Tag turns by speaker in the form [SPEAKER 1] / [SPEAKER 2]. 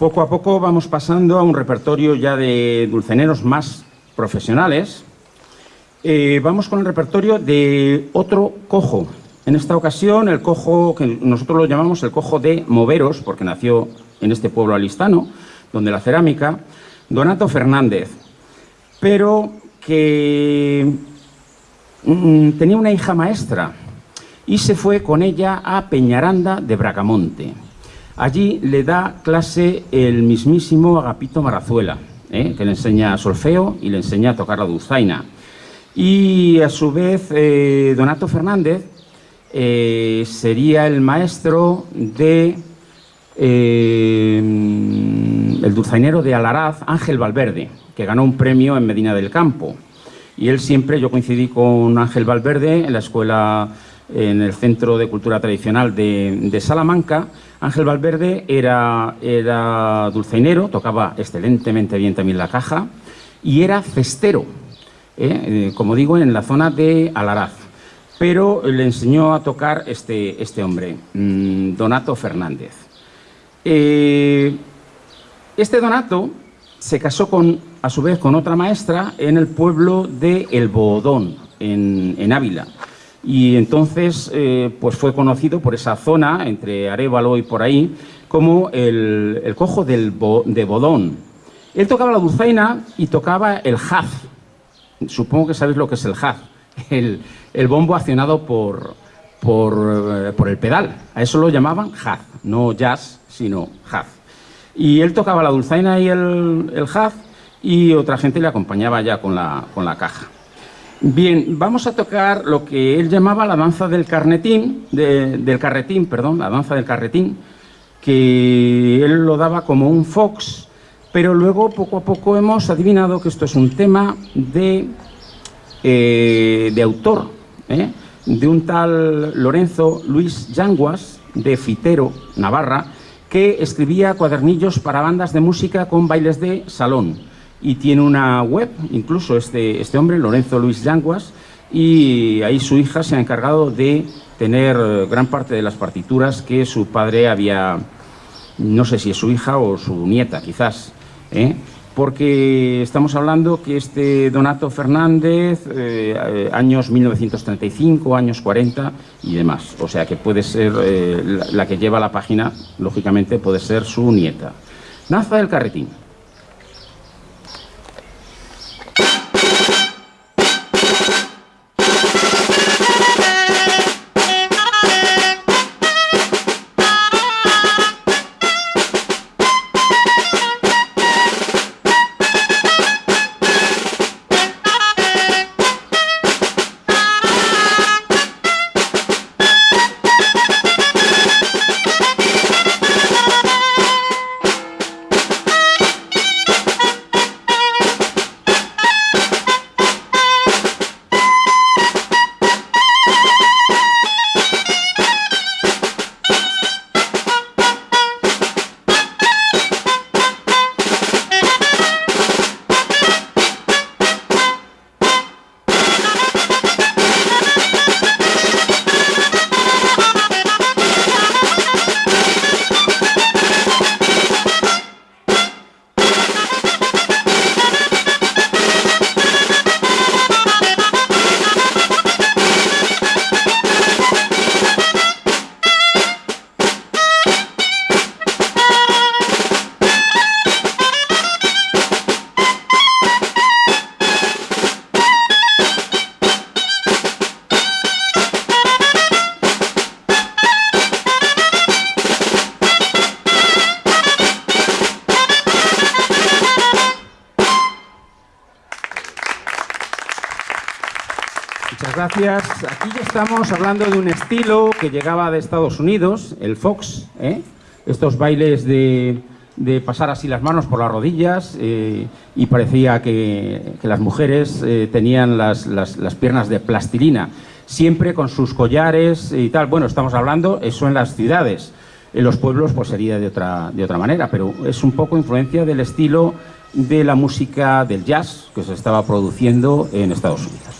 [SPEAKER 1] Poco a poco vamos pasando a un repertorio ya de dulceneros más profesionales. Eh, vamos con el repertorio de otro cojo. En esta ocasión, el cojo que nosotros lo llamamos el cojo de Moveros, porque nació en este pueblo alistano, donde la cerámica, Donato Fernández, pero que mm, tenía una hija maestra y se fue con ella a Peñaranda de Bracamonte. Allí le da clase el mismísimo Agapito Marazuela, ¿eh? que le enseña solfeo y le enseña a tocar la dulzaina. Y a su vez, eh, Donato Fernández eh, sería el maestro de el dulzainero de Alaraz, Ángel Valverde, que ganó un premio en Medina del Campo. Y él siempre, yo coincidí con Ángel Valverde en la escuela, en el Centro de Cultura Tradicional de, Salamanca. Ángel Valverde era, era tocaba excelentemente bien también la caja y era cestero, ¿eh? Eh, como digo, en la zona de Alaraz. Pero le enseñó a tocar este, este hombre, mm, Donato Fernández. Eh, este Donato se casó con, a su vez con otra maestra en el pueblo de El Bodón, en, Ávila. Y entonces eh, pues fue conocido por esa zona, entre Arevalo y por ahí, como el, cojo del de Bodón. Él tocaba la dulzaina y tocaba el jazz. Supongo que sabéis lo que es el jazz. El, bombo accionado por, por, eh, por el pedal. A eso lo llamaban jazz, no jazz, sino jazz. Y él tocaba la dulzaina y el, el jazz y otra gente le acompañaba ya con la, con la caja. Bien, vamos a tocar lo que él llamaba la danza del carnetín, del carretín, perdón, la danza del carretín, que él lo daba como un fox, pero luego poco a poco hemos adivinado que esto es un tema de, eh, de autor, ¿eh? de un tal Lorenzo Luis Yanguas, de Fitero, Navarra, que escribía cuadernillos para bandas de música con bailes de salón. Y tiene una web, incluso este, este hombre, Lorenzo Luis Yanguas, y ahí su hija se ha encargado de tener eh, gran parte de las partituras que su padre había, no sé si es su hija o su nieta quizás, ¿eh? porque estamos hablando que este Donato Fernández, eh, años 1935, años 40 y demás. O sea que puede ser eh, la, que lleva la página, lógicamente puede ser su nieta. Naza del Carretín. Gracias. Aquí ya estamos hablando de un estilo que llegaba de Estados Unidos, el fox, ¿eh? estos bailes de, pasar así las manos por las rodillas eh, y parecía que, las mujeres eh, tenían las, piernas de plastilina, siempre con sus collares y tal. Bueno, estamos hablando eso en las ciudades. En los pueblos pues sería de otra, de otra manera, pero es un poco influencia del estilo de la música del jazz que se estaba produciendo en Estados Unidos.